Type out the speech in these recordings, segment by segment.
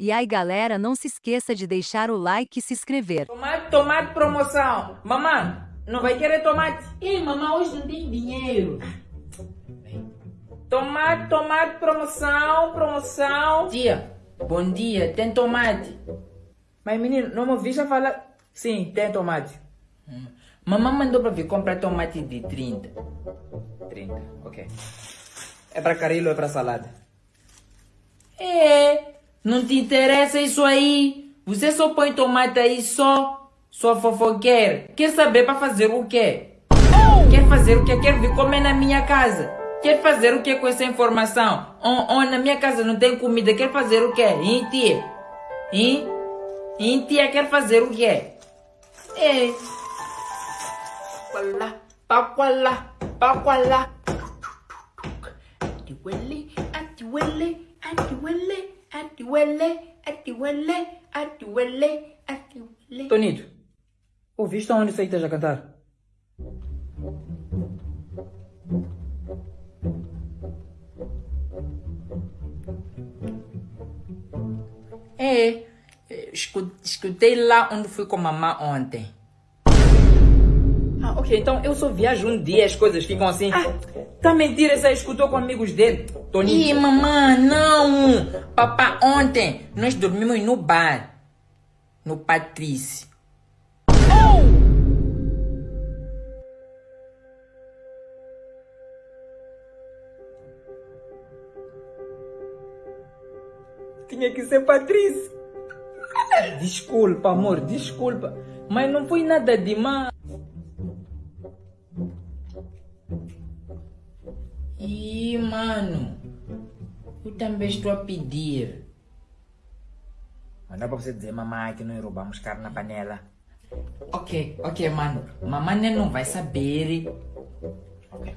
E aí galera, não se esqueça de deixar o like e se inscrever. Tomate, tomate promoção. Mamãe, não vai querer tomate? Ei, mamãe, hoje não tem dinheiro. Tomate, tomate promoção, promoção. Tia, bom dia, tem tomate? Mas menino, não me ouviste falar? Sim, tem tomate. Hum. Mamãe mandou para vir comprar tomate de 30. 30, ok. É para carilo ou é para salada? É, não te interessa isso aí. Você só põe tomate aí só. Sua fofoqueira. Quer saber para fazer o quê? Quer fazer o que? Quer vir comer na minha casa? Quer fazer o que com essa informação? Oh, oh, na minha casa não tem comida. Quer fazer o quê? Hein, tia? Hein? Hein, tia? Quer fazer o quê? É. Qualá, paqualá, paqualá. Atiwele, atiwele, atiwele, atiwele, atiwele, atiwele, atiwele. Tonito, ouviste onde você esteja a cantar? É, escutei lá onde fui com a mamãe ontem. Ah, ok, então eu só viajo um dia as coisas ficam assim. Ah, tá mentira, você escutou com amigos dele, Toninho? Ih, mamãe, não! Papá, ontem nós dormimos no bar, no Patrício. Tinha que ser Patrícia. Desculpa, amor, desculpa. Mas não foi nada demais. Ih, mano. Eu também estou a pedir. Mas não é para você dizer, mamãe, que nós roubamos carne na panela. Ok, ok, mano. Mamãe não vai saber. Ok.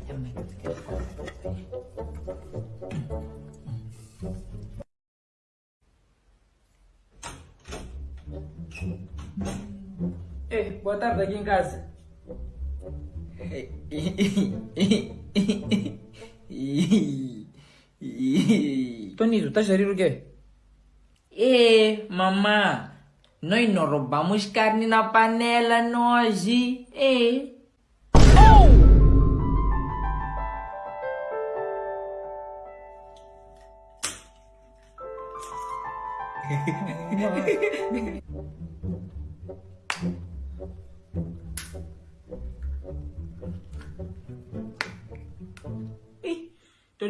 Ei, boa tarde aqui em casa. Tonito, estás a rir o quê? É, mamã, nós não roubamos carne na panela nós. É. Ih,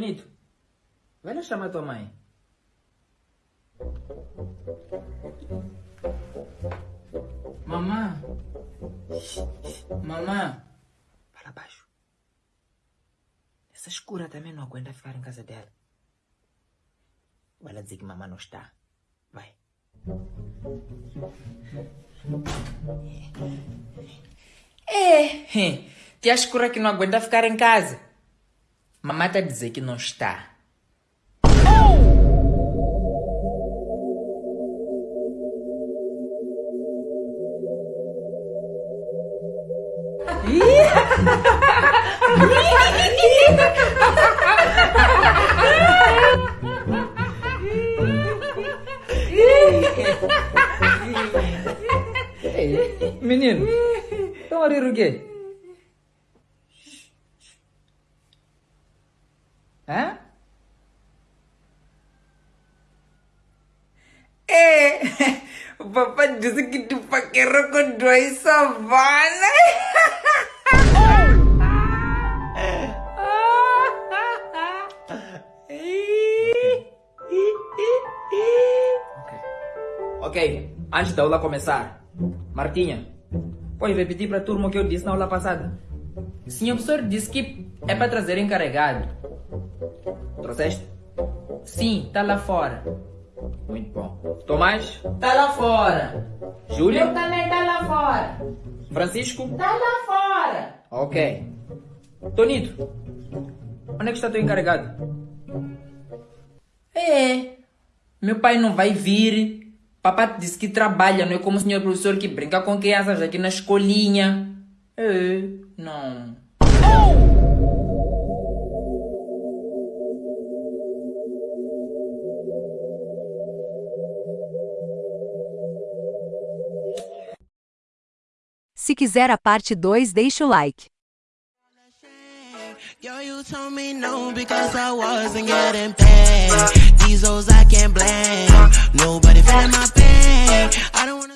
Tonito, vai lá chamar tua mãe. Mamã. Mamã. Fala baixo. Essa escura também não aguenta ficar em casa dela. Vai lá dizer que mamãe não está. Vai. É, tia escura que não aguenta ficar em casa. Mamãe a dizer que não está. Menino, estão a o quê? Hã? É, o papai disse que tu paquerou com dois savanas. Ok, antes da aula começar, Martinha, pode repetir para a turma o que eu disse na aula passada? O senhor professor disse que é para trazer encarregado. Trouxeste? Sim, tá lá fora. Muito bom. Tomás? Tá lá fora. Júlia? Eu também tá lá fora. Francisco? Tá lá fora. Ok. Tonito, onde é que está teu encarregado? É, meu pai não vai vir. Papai disse que trabalha, não é como o senhor professor que brinca com crianças aqui na escolinha. É, não. Se quiser a parte 2, deixe o like. Yo, you told me no because I wasn't getting paid. These hoes I can't blame. Nobody feeling my pain. I don't wanna